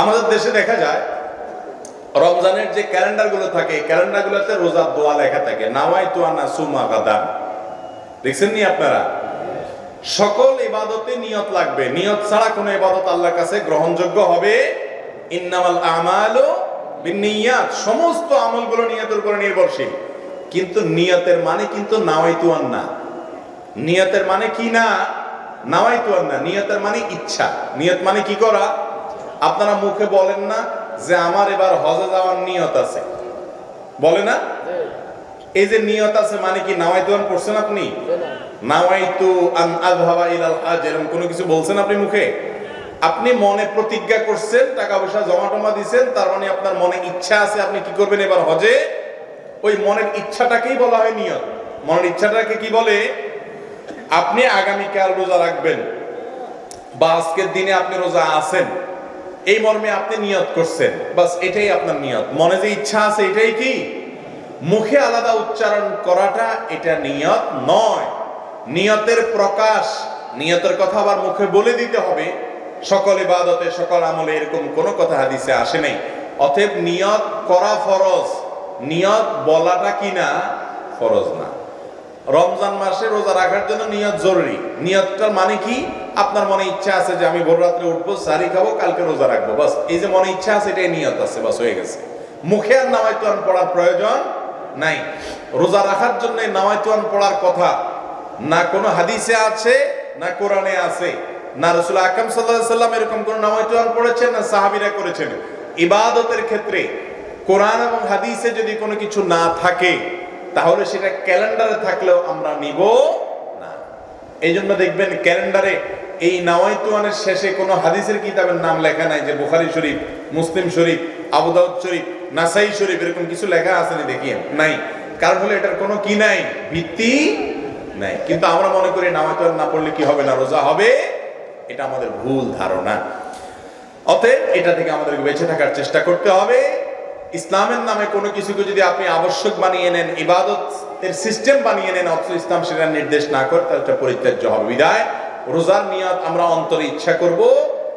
আমাদের দেশে দেখা যায়, রমজানের যে ক্যালেন্ডারগুলো থাকে ক্যালেন্ডারগুলোতে রোজার দোয়া লেখা থাকে নাওয়াই তুয়ানা সুমা গাদান। দেখছেন নি আপনারা? সকল ইবাদতে নিয়ত লাগবে। নিয়ত ছাড়া কোনো ইবাদত আল্লাহর কাছে গ্রহণযোগ্য হবে? ইন্নামাল আমালু বিনিয়াত সমস্ত আমলগুলো নিয়তের উপরে নির্ভরশীল। কিন্তু নিয়তের মানে কিন্তু নাওয়াইতুয়ান না নিয়তের মানে কি না? নাওয়াইতুয়ান না নিয়তের মানে ইচ্ছা। নিয়ত মানে কি করা? আপনারা মুখে বলেন না যে আমার এবার হজে যাওয়ার নিয়ত আছে। বলে না? এই যে নিয়ত আছে মানে কি নাওয়াইতুয়ান করছেন আপনি? নাওয়াইতু আন আযহাবা ইলাল হাজ এরকম কোনো কিছু বলছেন আপনি মুখে? আপনি মনে প্রতিজ্ঞা করছেন টাকা পয়সা জমা টমা দিছেন তার মানে আপনার মনে ইচ্ছা আছে আপনি কি করবেন এবার হজে? ওই মনের ইচ্ছাটাকেই বলা হয় নিয়ত। মনের ইচ্ছাটাকে কি বলে? আপনি আগামীকাল রোজা রাখবেন। বা আজকের দিনে আপনি রোজা আছেন। এই মর্মে আপনি নিয়ত করছেন। বাস এটাই আপনার নিয়ত। মনে যে ইচ্ছা আছে এটাই কি? মুখে আলাদা উচ্চারণ করাটা এটা নিয়ত নয়। নিয়তের প্রকাশ, নিয়তের কথা আবার মুখে বলে দিতে হবে। সকল ইবাদতে, সকল আমলে এরকম কোনো কথা হাদিসে আসে নাই। অতএব নিয়ত করা ফরজ। নিয়ত বলাটা কি না? ফরজ না। রমজান মাসে রোজা রাখার জন্য নিয়ত জরুরি। নিয়তটার মানে কি? আপনার মনে ইচ্ছা আছে যে আমি ভোর রাত্রে উঠবো সারি খাব, কালকে রোজা রাখব, বাস। এই যে মনে ইচ্ছা আছে, এটাই নিয়ত আছে, বাস, হয়ে গেছে। মুখে আর নামাইতুয়ান পড়ার প্রয়োজন নাই। রোজা রাখার জন্য নামাইতুয়ান পড়ার কথা। না কোনো হাদিসে আছে, না কোরআনে আছে। না রসুল আকরম সাল্লাহ সাল্লাম এরকম কোন নামাইতুয়ান পড়েছেন, না সাহাবিরা করেছেন। ইবাদতের ক্ষেত্রে কোরআন এবং হাদিসে যদি কোনো কিছু না থাকে, তাহলে সেটা ক্যালেন্ডারে থাকলেও আমরা নিব না। এই জন্য দেখবেন ক্যালেন্ডারে এই নাওয়াইতুয়ানের শেষে কোনো হাদিসের কিতাবের নাম লেখা নাই যে বুখারি শরীফ, মুসলিম শরীফ আবুদাউদ শরীফ, নাসাই শরীফ এরকম কিছু লেখা আছে নি দেখিয়েন নাই। কারণ হলো এটার কোনো কি নাই? ভিত্তি নাই। কিন্তু আমরা মনে করি নাওয়াইতুয়ান না পড়লে কি হবে না, রোজা হবে? এটা আমাদের ভুল ধারণা। অতএব এটা থেকে আমাদেরকে বেঁচে থাকার চেষ্টা করতে হবে। ইসলামের নামে কোনো কিছুকে যদি আপনি আবশ্যক বানিয়ে নেন, ইবাদতের সিস্টেম বানিয়ে নেন, অথচ ইসলাম সেটা নির্দেশ না করে, তাহলে পরিত্যাজ্য হবে। বিদায়। রোজার নিয়ত আমরা অন্তরে ইচ্ছা করব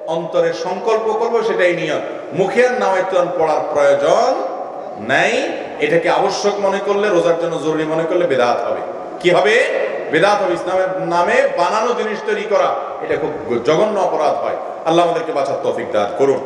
অন্তরে সংকল্প করব, সেটাই নিয়ত। মুখে আর নামাইতুয়ান পড়ার প্রয়োজন নাই। এটাকে আবশ্যক মনে করলে, রোজার জন্য জরুরি মনে করলে বেদাত হবে। কি হবে? বেদাত হবে। ইসলামের নামে বানানো জিনিস তৈরি করা, এটা খুব জঘন্য অপরাধ হয়। আল্লাহ আমাদেরকে বাঁচার তফিক দান করুন।